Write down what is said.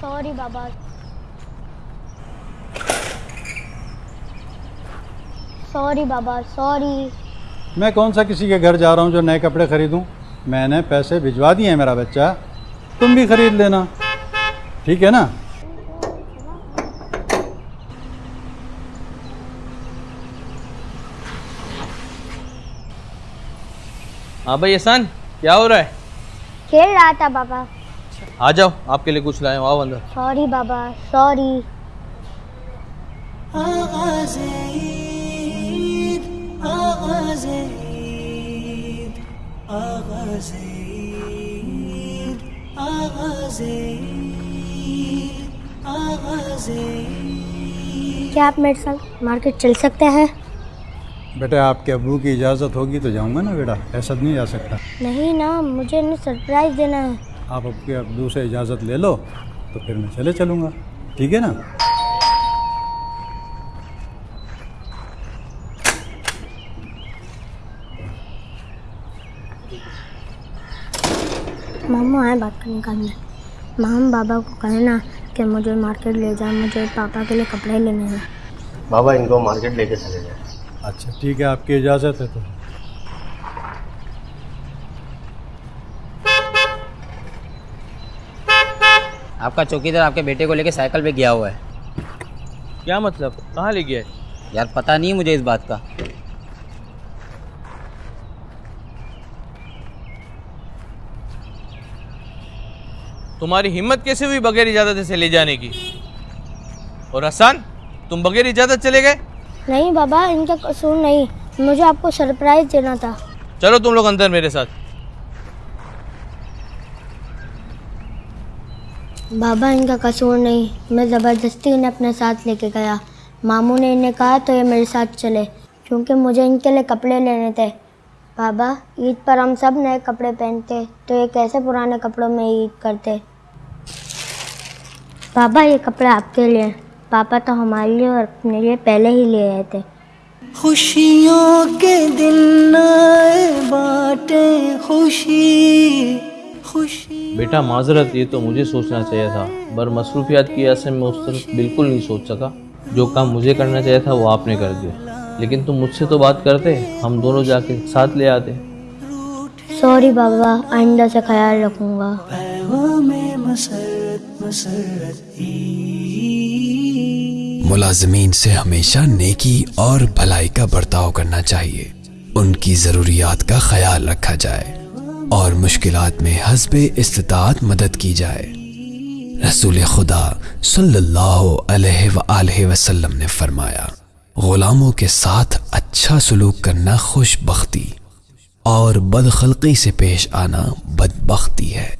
Sorry بابا۔ Sorry بابا sorry. میں کون سا کسی کے گھر جا رہا ہوں جو نئے کپڑے خریدوں؟ میں نے پیسے بھجوا دیے ہیں میرا بچہ۔ تم بھی خرید لینا۔ ٹھیک ہے نا؟ ہاں بھائی احسان کیا ہو رہا ہے؟ کھیل رہا تھا بابا۔ آ جاؤ آپ کے لیے کچھ لائے ہوں آؤ اندر۔ سوری بابا سوری کیا آپ میرے ساتھ مارکیٹ چل سکتے ہیں؟ بیٹا آپ کے ابو کی اجازت ہوگی تو جاؤں گا نا بیٹا ایسا نہیں جا سکتا۔ نہیں نا مجھے انہیں سرپرائز دینا ہے۔ آپ اب کے ابو سے اجازت لے لو تو پھر میں چلے چلوں گا۔ ٹھیک ہے نا؟ ماموں آئے بات کرنے کا اندر۔ مام بابا کو کہنا کہ مجھے مارکیٹ لے جائیں مجھے پاپا کے لیے کپڑے لینے ہیں۔ بابا ان کو مارکیٹ لے کے چلے جائیں۔ اچھا ٹھیک ہے آپ کی اجازت ہے تو۔ آپ کا چوکیدار آپ کے بیٹے کو لے کے سائیکل پہ گیا ہوا ہے۔ کیا مطلب؟ کہاں لے گیا ہے؟ یار پتہ نہیں مجھے اس بات کا۔ تمہاری ہمت کیسے ہوئی بغیر اجازت سے لے جانے کی؟ اور حسان تم بغیر اجازت چلے گئے؟ نہیں بابا ان کا قصور نہیں۔ مجھے آپ کو سرپرائز دینا تھا۔ چلو تم لوگ اندر میرے ساتھ۔ بابا ان کا قصور نہیں، میں زبردستی انہیں اپنے ساتھ لے کے گیا۔ ماموں نے انہیں کہا تو یہ میرے ساتھ چلے، کیونکہ مجھے ان کے لیے کپڑے لینے تھے۔ بابا، عید پر ہم سب نئے کپڑے پہنتے، تو یہ کیسے پرانے کپڑوں میں عید کرتے؟ بابا، یہ کپڑے آپ کے لیے پاپا تو ہمارے لیے اور اپنے لیے پہلے ہی لے آئے تھے۔ خوشیوں کے دن آئے بانٹے، خوشی خوشی بیٹا معذرت یہ تو مجھے سوچنا چاہیے تھا۔ بر مصروفیات کی وجہ سے میں اس طرف بالکل نہیں سوچ سکا۔ جو کام مجھے کرنا چاہیے تھا وہ آپ نے کر دیا۔ لیکن تم مجھ سے تو بات کرتے ہم دونوں جا کے ساتھ لے آتے۔ سوری بابا آئندہ سے خیال رکھوں گا۔ ملازمین سے ہمیشہ نیکی اور بھلائی کا برتاؤ کرنا چاہیے۔ ان کی ضروریات کا خیال رکھا جائے۔ اور مشکلات میں حسب استطاعت مدد کی جائے۔ رسول خدا صلی اللہ علیہ وآلہ وسلم نے فرمایا، غلاموں کے ساتھ اچھا سلوک کرنا خوش بختی اور بدخلقی سے پیش آنا بدبختی ہے۔